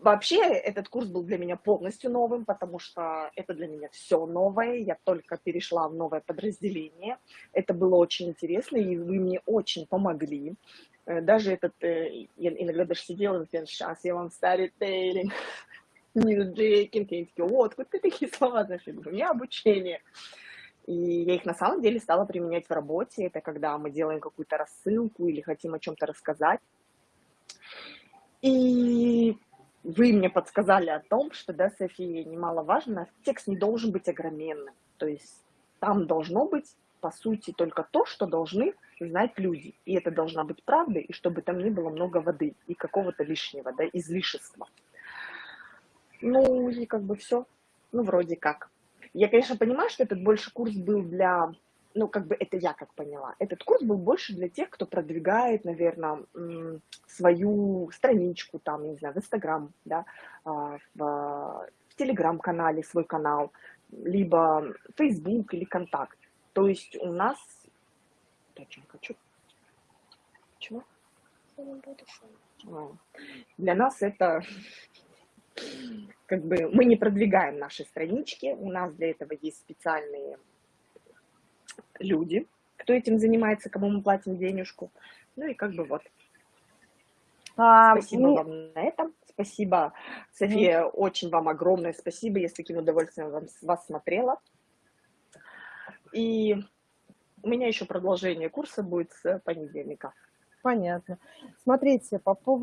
вообще этот курс был для меня полностью новым, потому что это для меня все новое. Я только перешла в новое подразделение. Это было очень интересно, и вы мне очень помогли. Э, даже этот, э, я иногда даже сидела, например, сейчас я вам старитейлинг, ньюджейкинг, и такие, вот, вот такие слова знаешь, я говорю, у меня обучение. И я их на самом деле стала применять в работе. Это когда мы делаем какую-то рассылку или хотим о чем-то рассказать. И вы мне подсказали о том, что, да, София, немаловажно, текст не должен быть огроменным. То есть там должно быть, по сути, только то, что должны знать люди. И это должна быть правда, и чтобы там не было много воды и какого-то лишнего, да, излишества. Ну, и как бы все. Ну, вроде как. Я, конечно, понимаю, что этот больше курс был для ну, как бы это я как поняла. Этот курс был больше для тех, кто продвигает, наверное, свою страничку, там, не знаю, в Инстаграм, да, а, в, в Телеграм-канале свой канал, либо Фейсбук или Контакт. То есть у нас... Зачем хочу? Чего? А, для нас это как бы мы не продвигаем наши странички, у нас для этого есть специальные люди, кто этим занимается, кому мы платим денежку. Ну и как бы вот. А, спасибо ну... вам на этом. Спасибо, София, mm. очень вам огромное спасибо. Я с таким удовольствием вам, вас смотрела. И у меня еще продолжение курса будет с понедельника. Понятно. Смотрите, по поводу